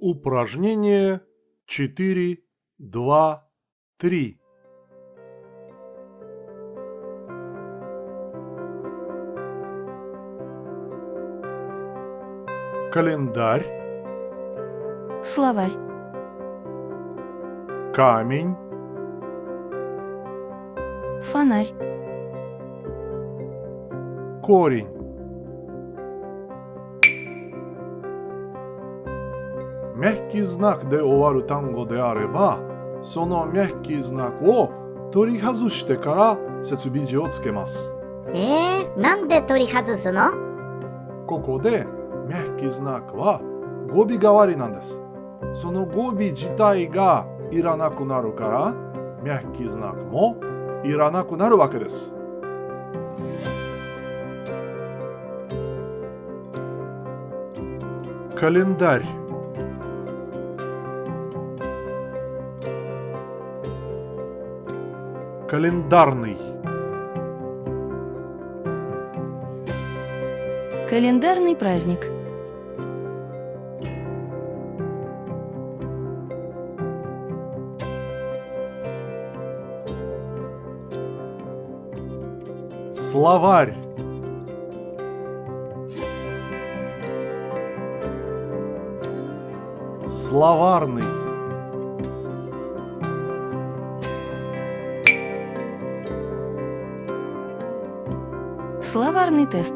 Упражнение 4, 2, 3. Календарь, Словарь. камень, Фонарь. корень. メッキズナクで終わる単語であれば、そのメッキズナクを取り外してから設備字をつけます。えー、なんで取り外すのここでメッキズナクは語尾代わりなんです。その語尾自体がいらなくなるから、メッキズナクもいらなくなるわけです。Календарь Календарный. Календарный праздник. Словарь. Словарный Словарный тест.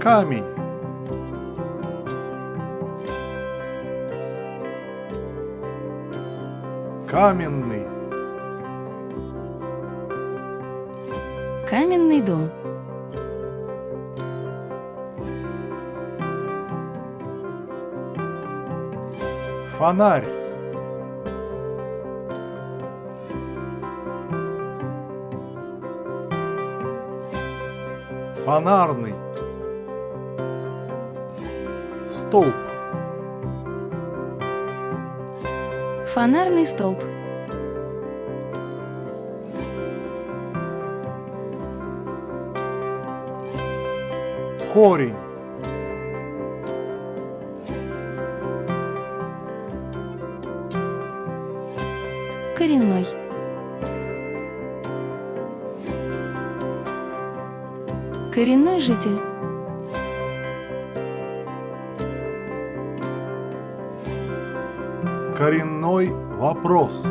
Камень Каменный Каменный дом. Фонарь Фонарный Столб Фонарный столб. Корень Коренной. Коренной житель. Коренной вопрос